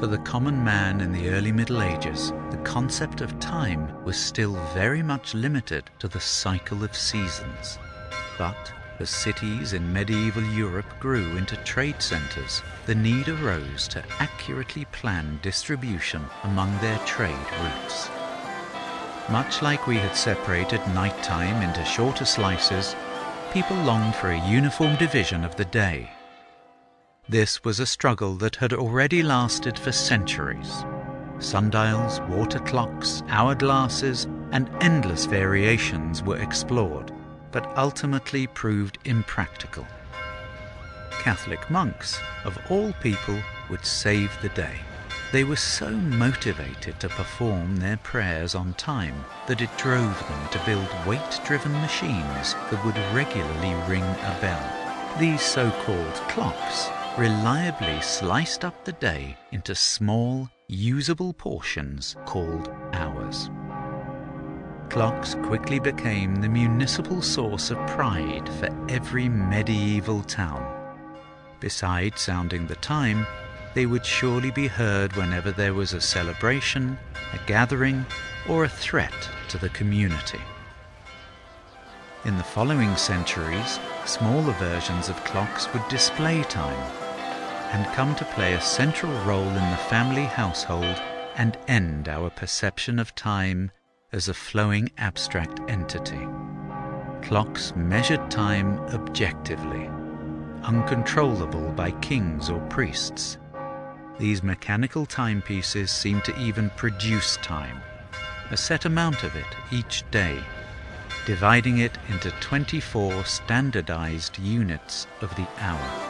For the common man in the early Middle Ages, the concept of time was still very much limited to the cycle of seasons. But as cities in medieval Europe grew into trade centres, the need arose to accurately plan distribution among their trade routes. Much like we had separated night time into shorter slices, people longed for a uniform division of the day. This was a struggle that had already lasted for centuries. Sundials, water clocks, hourglasses, and endless variations were explored, but ultimately proved impractical. Catholic monks, of all people, would save the day. They were so motivated to perform their prayers on time that it drove them to build weight-driven machines that would regularly ring a bell. These so-called clocks reliably sliced up the day into small, usable portions called hours. Clocks quickly became the municipal source of pride for every medieval town. Besides sounding the time, they would surely be heard whenever there was a celebration, a gathering, or a threat to the community. In the following centuries, smaller versions of clocks would display time and come to play a central role in the family household and end our perception of time as a flowing abstract entity. Clocks measured time objectively, uncontrollable by kings or priests. These mechanical timepieces seem to even produce time, a set amount of it each day, dividing it into 24 standardized units of the hour.